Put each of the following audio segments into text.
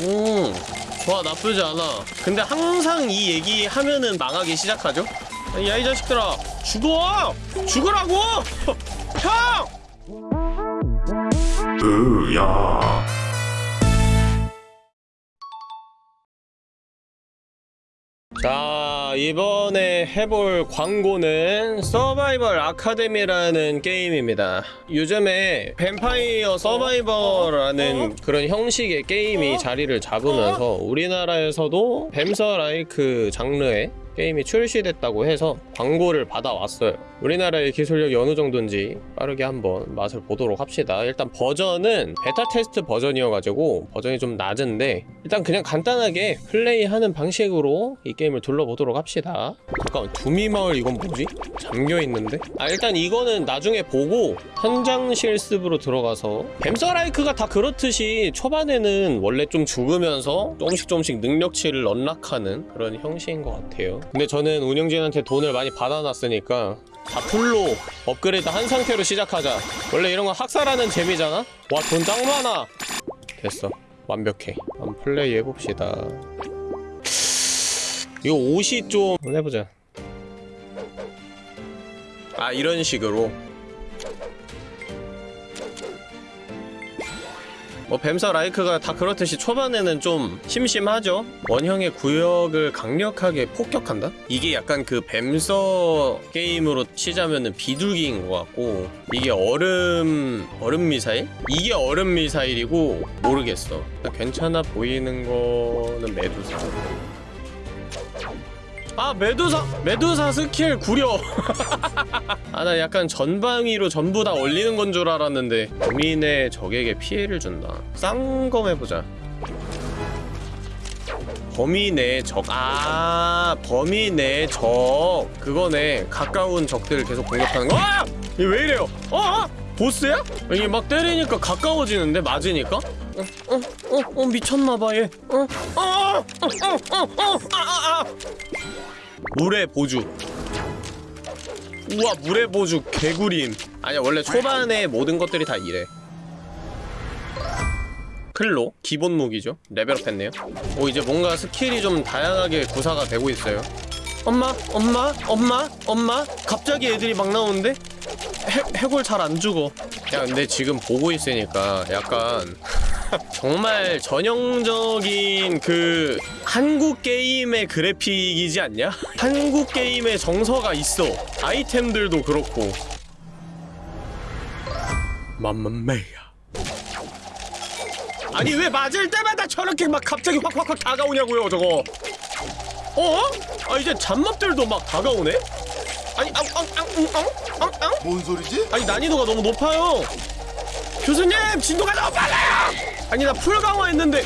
음 좋아 나쁘지 않아. 근데 항상 이 얘기 하면은 망하기 시작하죠? 야 이 자식들아 죽어! 죽으라고! 형! 으야. 자 이번에 해볼 광고는 서바이벌 아카데미라는 게임입니다. 요즘에 뱀파이어 서바이벌라는 그런 형식의 게임이 자리를 잡으면서 우리나라에서도 뱀서 라이크 장르의 게임이 출시됐다고 해서 광고를 받아왔어요 우리나라의 기술력이 어느 정도인지 빠르게 한번 맛을 보도록 합시다 일단 버전은 베타 테스트 버전이어가지고 버전이 좀 낮은데 일단 그냥 간단하게 플레이하는 방식으로 이 게임을 둘러보도록 합시다 잠깐만 두미마을 이건 뭐지? 잠겨있는데? 아 일단 이거는 나중에 보고 현장 실습으로 들어가서 뱀서라이크가 다 그렇듯이 초반에는 원래 좀 죽으면서 조금씩 조금씩 능력치를 언락하는 그런 형식인 것 같아요 근데 저는 운영진한테 돈을 많이 받아놨으니까 다 풀로 업그레이드 한 상태로 시작하자. 원래 이런 건 학살하는 재미잖아? 와 돈 짱 많아. 됐어. 완벽해. 한번 플레이 해봅시다. 이거 옷이 좀 한번 해보자. 아 이런 식으로 뭐 뱀서 라이크가 다 그렇듯이 초반에는 좀 심심하죠 원형의 구역을 강력하게 폭격한다? 이게 약간 그 뱀서 게임으로 치자면은 비둘기인 것 같고 이게 얼음... 얼음 미사일? 이게 얼음 미사일이고 모르겠어 괜찮아 보이는 거는 메두사 아 메두사 메두사 스킬 구려 아 나 약간 전방위로 전부 다 올리는 건 줄 알았는데 범위 내 적에게 피해를 준다 쌍검 해보자 범위 내 적, 아, 범위 내 적. 그거네. 가까운 적들을 계속 공격하는 거. 아! 이게 왜 이래요? 어? 어? 보스야? 이게 막 때리니까 가까워지는데? 맞으니까? 어, 어, 어, 어, 미쳤나봐, 얘. 어, 어, 어, 어, 어, 어, 아, 아, 아. 물의 보주. 우와, 물의 보주 개구림. 아니야, 원래 초반에 모든 것들이 다 이래. claw 기본 무기죠 레벨업 했네요 오 이제 뭔가 스킬이 좀 다양하게 구사가 되고 있어요 엄마 엄마 엄마 엄마 갑자기 애들이 막 나오는데 해, 해골 잘 안 죽어 야 근데 지금 보고 있으니까 약간 정말 전형적인 그 한국 게임의 그래픽이지 않냐? 한국 게임의 정서가 있어 아이템들도 그렇고 맘마메야 아니 왜 맞을 때마다 저렇게 막 갑자기 확확확 다가오냐고요 저거 어? 아 이제 잡몹들도 막 다가오네? 아니 앙앙앙앙앙앙 뭔 소리지? 아니 난이도가 너무 높아요 교수님 진도가 너무 빨라요! 아니 나 풀 강화했는데.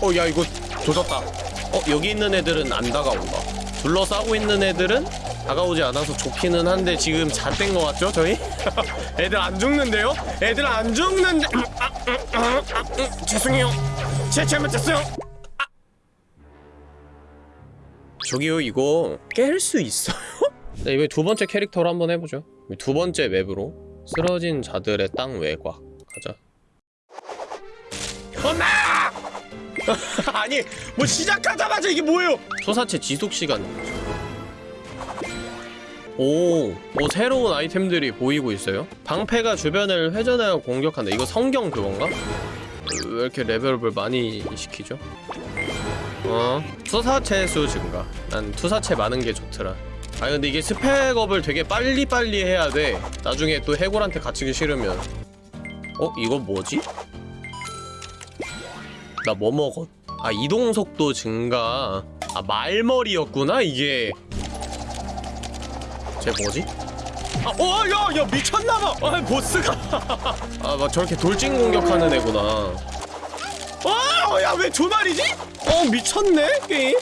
어 야 이거 조졌다. 어 여기 있는 애들은 안 다가온다. 둘러싸고 있는 애들은 다가오지 않아서 좋기는 한데 지금 것 같죠 저희? 애들 안 죽는데요? 애들 안 죽는데. 아, 아, 아, 아, 음, 죄송해요. 제 잘못했어요. 아. 저기요 이거 깰 수 있어요? 네, 이번에 두 번째 캐릭터로 한번 해보죠. 두 번째 맵으로 쓰러진 자들의 땅 외곽 가자. 엄마! 아니 뭐 시작하자마자 이게 뭐예요? 소사체 지속시간. 오, 뭐 새로운 아이템들이 보이고 있어요? 방패가 주변을 회전하여 공격한다. 이거 성경 그건가? 왜 이렇게 레벨업을 많이 시키죠? 어? 투사체 수 증가. 난 투사체 많은 게 좋더라. 아니 근데 이게 스펙업을 되게 빨리빨리 해야 돼. 나중에 또 해골한테 갇히기 싫으면 어? 이거 뭐지? 나 뭐 먹었? 아 이동속도 증가 아 말머리였구나 이게 쟤 뭐지? 아, 어, 야, 야, 미쳤나봐! 아, 보스가! 아, 막 저렇게 돌진 공격하는 애구나. 어, 야, 왜 조말이지? 어, 미쳤네, 게임?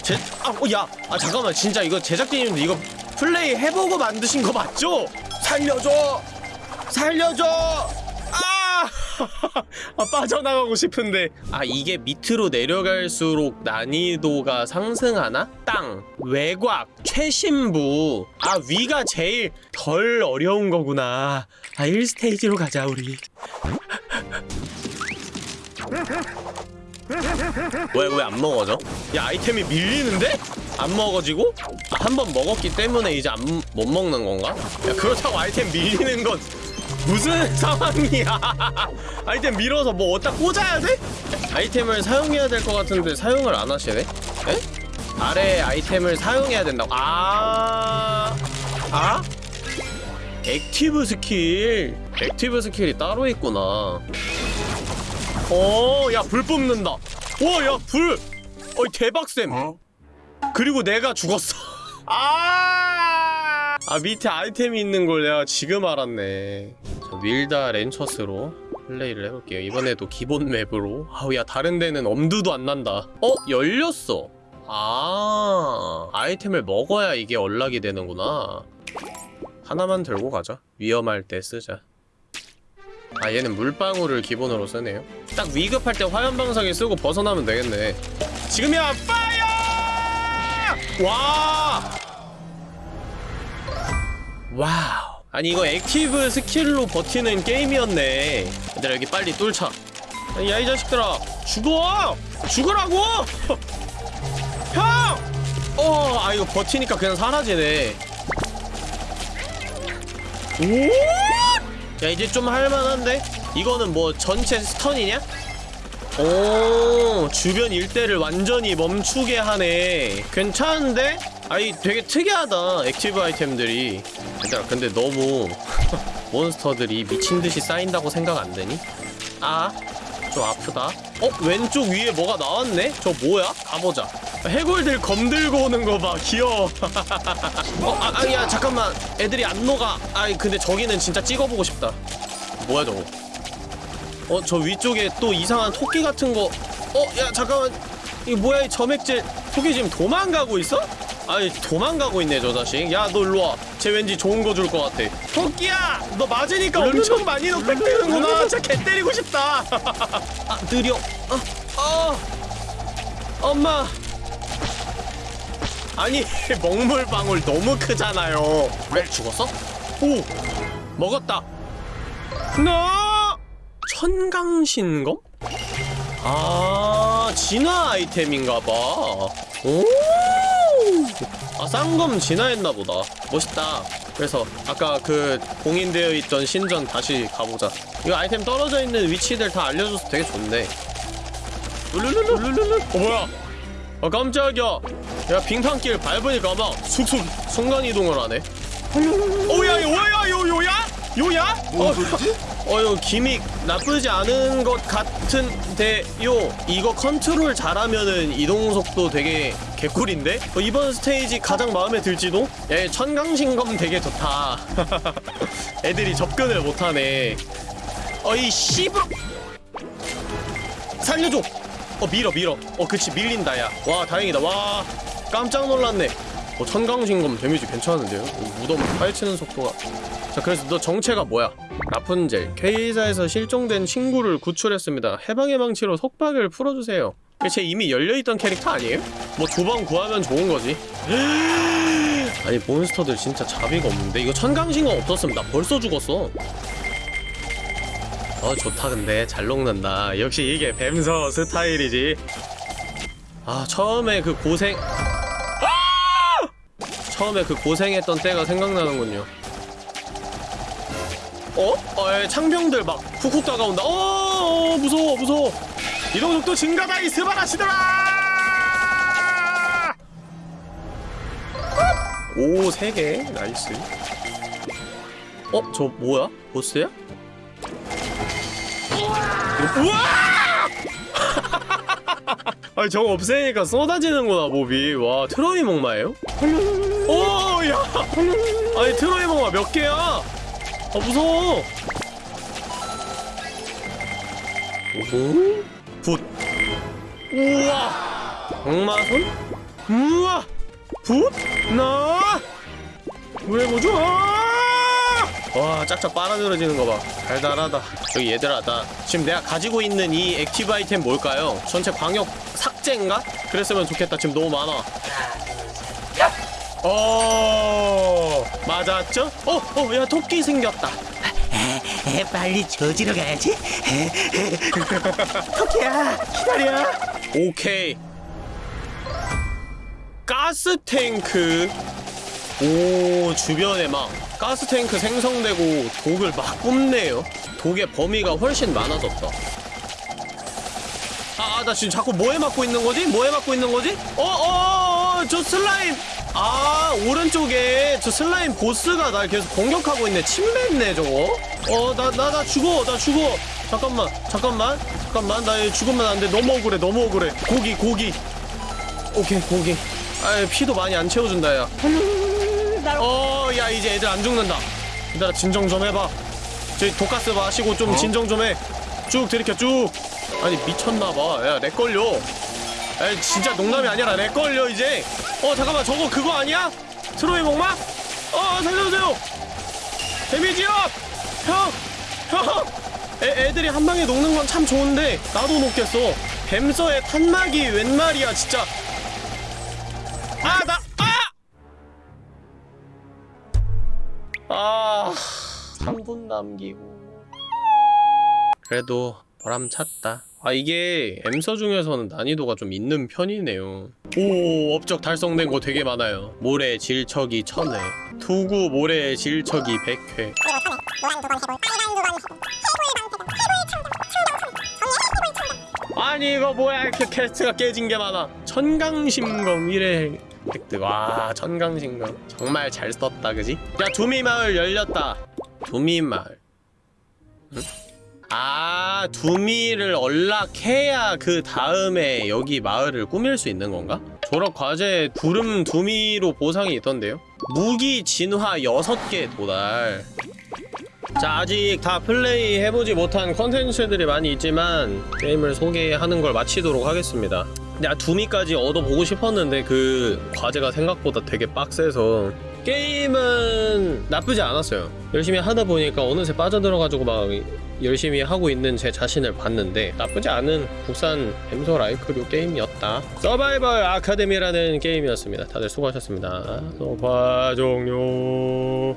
제, 아, 어, 야, 아, 잠깐만, 진짜 이거 제작진님들 이거 플레이 해보고 만드신 거 맞죠? 살려줘! 살려줘! 아! 아, 빠져나가고 싶은데. 아, 이게 밑으로 내려갈수록 난이도가 상승하나? 땅, 외곽, 최신부. 아, 위가 제일 덜 어려운 거구나. 아, 1스테이지로 가자, 우리. 왜 왜 안 먹어져? 야 아이템이 밀리는데? 안 먹어지고? 아, 한 번 먹었기 때문에 이제 안 못 먹는 건가? 야 그렇다고 아이템 밀리는 건 무슨 상황이야? 아이템 밀어서 뭐 어디다 꽂아야 돼? 아이템을 사용해야 될 것 같은데 사용을 안 하시네? 에? 아래 아이템을 사용해야 된다고? 아, 아? active 스킬. active 스킬이 따로 있구나. 어, 야, 불 뿜는다. 오, 야, 불! 어이, 대박쌤. 그리고 내가 죽었어. 아! 아, 밑에 아이템이 있는 걸 내가 지금 알았네. 저 밀다 렌처스로 플레이를 해볼게요. 이번에도 기본 맵으로. 아우, 야, 다른 데는 엄두도 안 난다. 어? 열렸어. 아, 아이템을 먹어야 이게 연락이 되는구나. 하나만 들고 가자. 위험할 때 쓰자. 아 얘는 물방울을 기본으로 쓰네요 딱 위급할 때 화염방사기 쓰고 벗어나면 되겠네 지금이야 fire! 와! 와우 아니 이거 active 스킬로 버티는 게임이었네 얘들아 여기 빨리 뚫자 야 이 자식들아 죽어! 죽으라고! 형! 어, 아 이거 버티니까 그냥 사라지네 오! 야 이제 좀 할만한데? 이거는 뭐 전체 stun이냐? 오 주변 일대를 완전히 멈추게 하네 괜찮은데? 아이 되게 특이하다 active 아이템들이 얘들아 근데 너무 몬스터들이 미친듯이 쌓인다고 생각 안 되니? 아 좀 아프다 어? 왼쪽 위에 뭐가 나왔네? 저 뭐야? 가보자 해골들 검 들고 오는 거 봐 귀여워 어? 아, 아, 야 잠깐만 애들이 안 녹아 아이 근데 저기는 진짜 찍어보고 싶다 뭐야 저거 어 저 위쪽에 또 이상한 토끼 같은 거 어? 야 잠깐만 이거 뭐야 이 점액질 토끼 지금 도망가고 있어? 아니 도망가고 있네 저 자식. 야 너 일로와. 쟤 왠지 좋은 거 줄 것 같아. 토끼야! 너 맞으니까 엄청 많이 녹백되는구나. 진짜 개 때리고 싶다. 아 느려. 어, 어. 엄마. 아니 먹물 방울 너무 크잖아요. 왜 죽었어? 오 먹었다. 나 천강신검? 아 진화 아이템인가봐. 오! 아 쌍검 진화했나 보다. 멋있다. 그래서 아까 그 봉인되어 있던 신전 다시 가보자. 이거 아이템 떨어져 있는 위치들 다 알려줘서 되게 좋네. 룰루루루루루 어 뭐야? 아 깜짝이야. 야 빙판길 밟으니까 막 쑥쑥 순간이동을 하네. 오야 요야 요 요야? 요야? 어, 어 이거 gimmick 나쁘지 않은 것 같은데요. 이거 컨트롤 잘하면은 이동속도 되게 개꿀인데? 어, 이번 스테이지 가장 마음에 들지도? 야 천강신검 되게 좋다. 애들이 접근을 못하네. 어이 씨발 살려줘! 어 밀어 밀어. 어 그치 밀린다 야와 다행이다. 와 깜짝 놀랐네 어 천강신검 데미지 괜찮은데요? 어, 무덤 파헤치는 속도가. 자 그래서 너 정체가 뭐야? 라푼젤. K사에서 실종된 친구를 구출했습니다. 해방의 망치로 속박을 풀어주세요. 쟤 이미 열려있던 캐릭터 아니에요? 뭐 두 번 구하면 좋은 거지. 아니 몬스터들 진짜 자비가 없는데? 이거 천강신검 없었으면 나 벌써 죽었어. 어 좋다 근데. 잘 녹는다. 역시 이게 뱀서 스타일이지. 아 처음에 그 고생. 아! 처음에 그 고생했던 때가 생각나는군요 어? 어, 에, 창병들 막 훅훅 다가온다. 어, 어, 무서워, 무서워. 이동 속도 증가다, 이 스바라시들아! 오, 세 개. nice. 어, 저 뭐야? 보스야? 우와! 아니, 저거 없애니까 쏟아지는구나, 몹이. 와, 트로이 목마예요? 오, 야! 아니, 트로이 목마 몇 개야? 아 무서워 오호 붓 우와 악마손 우와 붓 나 왜 뭐죠 와 짝짝 빨아들여지는 거 봐 달달하다 저기 얘들아 나 지금 내가 가지고 있는 이 active 아이템 뭘까요? 전체 광역 삭제인가? 그랬으면 좋겠다 지금 너무 많아 어 맞았죠? 어, 어, 야 토끼 생겼다. 에, 빨리 조지러 가야지. 토끼야, 기다려. 오케이 가스 탱크 오 주변에 막 가스 탱크 생성되고 독을 막 뿜네요. 독의 범위가 훨씬 많아졌다 아나 지금 자꾸 뭐에 맞고 있는 거지? 뭐에 맞고 있는 거지? 어어어 저 슬라임! 아 오른쪽에 저 슬라임 보스가 날 계속 공격하고 있네. 침뱉네 저거. 어나 나 나 죽어 나 죽어. 잠깐만 잠깐만 잠깐만. 나 죽으면 안돼. 너무 억울해 너무 억울해. 고기 고기. 오케이 고기. 아 피도 많이 안 채워준다 야 어, 야, 이제 애들 안 죽는다. 얘들아, 진정 좀 해봐. 저기 독가스 마시고 좀 진정 좀 해. 쭉 들이켜, 쭉. 아니, 미쳤나봐. 야, lag 걸려. 야, 진짜 농담이 아니라 lag 걸려, 이제. 어, 잠깐만, 저거 그거 아니야? 트로이 목마? 어, 살려주세요. damage up! 형! 형! 애, 애들이 한 방에 녹는 건 참 좋은데, 나도 녹겠어. 뱀서의 탄막이 웬 말이야, 진짜. 아, 나, 아! 아, 3분 남기고. 그래도 보람찼다. 아, 이게 뱀서 중에서는 난이도가 좀 있는 편이네요. 오, 업적 달성된 거 되게 많아요. 모래 질척이 1000회. 투구 모래 질척이 100회. 아니 이거 뭐야 이렇게 퀘스트가 깨진 게 많아 천강심검 1회 획득 와 천강심검 정말 잘 썼다 그지? 야 두미마을 열렸다 두미마을 응? 아 두미를 언락해야 그 다음에 여기 마을을 꾸밀 수 있는 건가? 졸업 과제 구름 두미로 보상이 있던데요? 무기 진화 6개 도달 자 아직 다 플레이 해보지 못한 컨텐츠들이 많이 있지만 게임을 소개하는 걸 마치도록 하겠습니다. 야 두미까지 얻어보고 싶었는데 그 과제가 생각보다 되게 빡세서 게임은 나쁘지 않았어요. 열심히 하다 보니까 어느새 빠져들어가지고 막 열심히 하고 있는 제 자신을 봤는데 나쁘지 않은 국산 엠소 라이크류 게임이었다. 서바이벌 아카데미라는 게임이었습니다. 다들 수고하셨습니다. 소파 종료